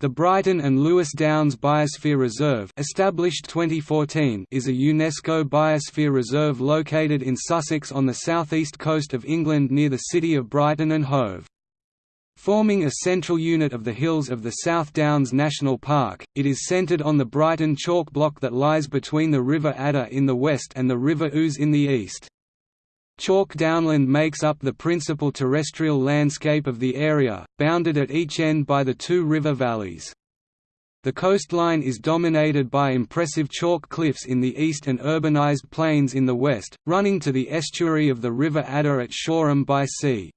The Brighton and Lewes Downs Biosphere Reserve established 2014 is a UNESCO biosphere reserve located in Sussex on the southeast coast of England near the city of Brighton and Hove. Forming a central unit of the hills of the South Downs National Park, it is centred on the Brighton chalk block that lies between the River Adur in the west and the River Ouse in the east. Chalk downland makes up the principal terrestrial landscape of the area, bounded at each end by the two river valleys. The coastline is dominated by impressive chalk cliffs in the east and urbanized plains in the west, running to the estuary of the River Adur at Shoreham by sea.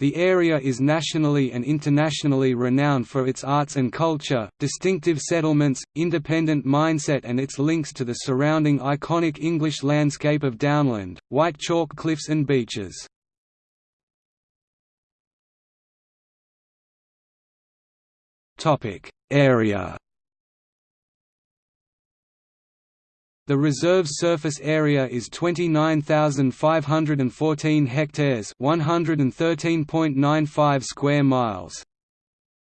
The area is nationally and internationally renowned for its arts and culture, distinctive settlements, independent mindset and its links to the surrounding iconic English landscape of downland, white chalk cliffs and beaches. Area The reserve's surface area is 29,514 hectares, 113.95 square miles.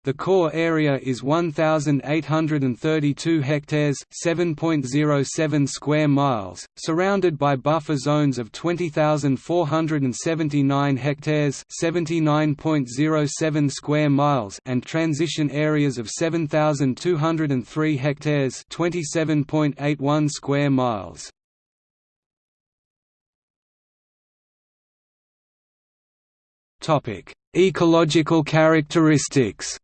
The core area is 1832 hectares, 7.07 square miles, surrounded by buffer zones of 20,479 hectares, 79.07 square miles and transition areas of 7,203 hectares, 27.81 square miles. Topic: Ecological characteristics.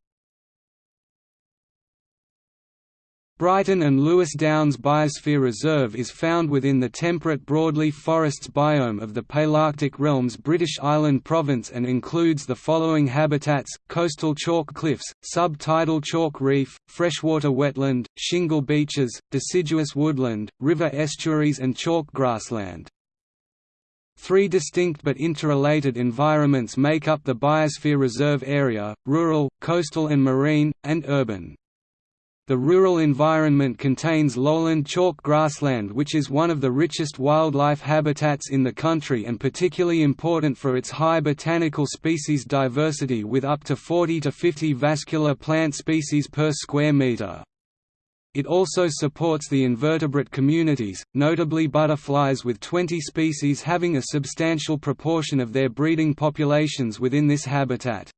Brighton and Lewes Downs Biosphere Reserve is found within the temperate broadleaf forests biome of the Palearctic realm's British Island Province and includes the following habitats, coastal chalk cliffs, sub-tidal chalk reef, freshwater wetland, shingle beaches, deciduous woodland, river estuaries and chalk grassland. Three distinct but interrelated environments make up the Biosphere Reserve area, rural, coastal and marine, and urban. The rural environment contains lowland chalk grassland which is one of the richest wildlife habitats in the country and particularly important for its high botanical species diversity with up to 40 to 50 vascular plant species per square metre. It also supports the invertebrate communities, notably butterflies with 20 species having a substantial proportion of their breeding populations within this habitat.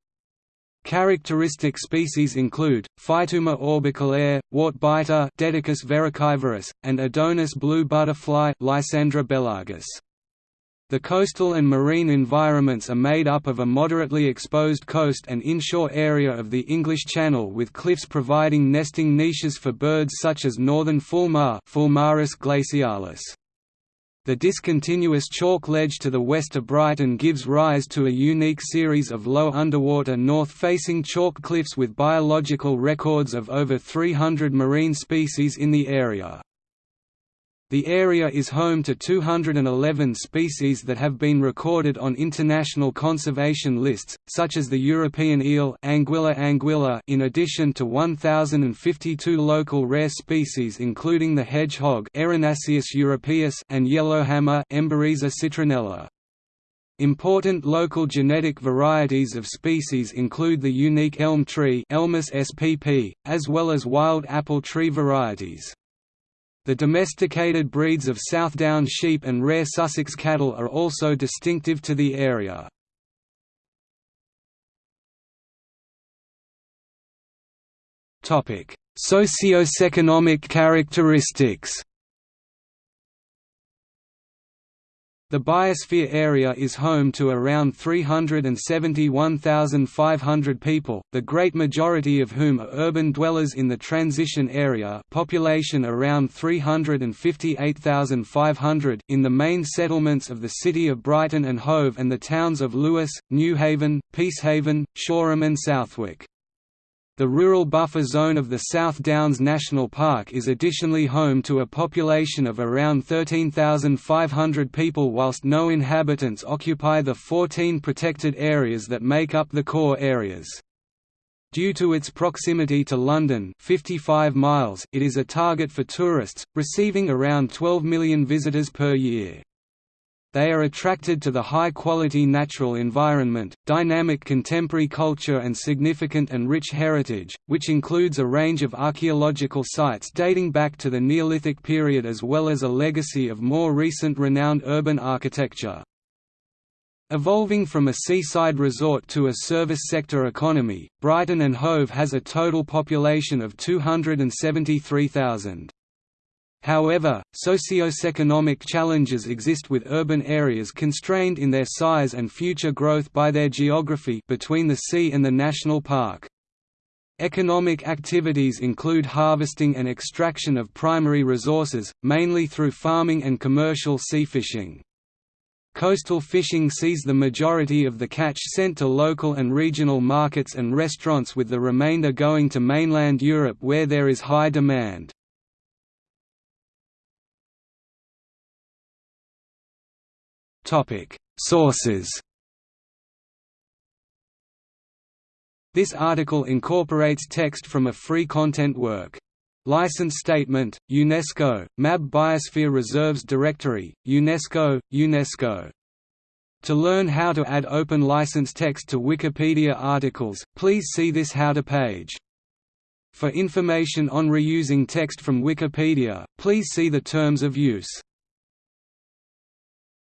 Characteristic species include, Phyteuma orbiculare, wartbiter Decticus verrucivorus, and Adonis blue butterfly Lysandra bellargus. The coastal and marine environments are made up of a moderately exposed coast and inshore area of the English Channel with cliffs providing nesting niches for birds such as northern fulmar Fulmarus glacialis. The discontinuous chalk ledge to the west of Brighton gives rise to a unique series of low underwater north-facing chalk cliffs with biological records of over 300 marine species in the area. The area is home to 211 species that have been recorded on international conservation lists, such as the European eel Anguilla anguilla in addition to 1,052 local rare species including the hedgehog Erinaceus europaeus and yellowhammer Emberiza. Important local genetic varieties of species include the unique elm tree Ulmus spp, as well as wild apple tree varieties. The domesticated breeds of Southdown sheep and rare Sussex cattle are also distinctive to the area. Socio-economic characteristics The biosphere area is home to around 371,500 people, the great majority of whom are urban dwellers in the transition area population around 358,500 in the main settlements of the city of Brighton and Hove and the towns of Lewes, Newhaven, Peacehaven, Shoreham and Southwick. The rural buffer zone of the South Downs National Park is additionally home to a population of around 13,500 people whilst no inhabitants occupy the 14 protected areas that make up the core areas. Due to its proximity to London 55 miles, it is a target for tourists, receiving around 12 million visitors per year. They are attracted to the high-quality natural environment, dynamic contemporary culture and significant and rich heritage, which includes a range of archaeological sites dating back to the Neolithic period as well as a legacy of more recent renowned urban architecture. Evolving from a seaside resort to a service sector economy, Brighton and Hove has a total population of 273,000. However, socio-economic challenges exist with urban areas constrained in their size and future growth by their geography between the sea and the national park. Economic activities include harvesting and extraction of primary resources, mainly through farming and commercial sea fishing. Coastal fishing sees the majority of the catch sent to local and regional markets and restaurants with the remainder going to mainland Europe where there is high demand. Sources This article incorporates text from a free content work. License Statement, UNESCO, MAB Biosphere Reserves Directory, UNESCO, UNESCO. To learn how to add open license text to Wikipedia articles, please see this How to page. For information on reusing text from Wikipedia, please see the Terms of Use.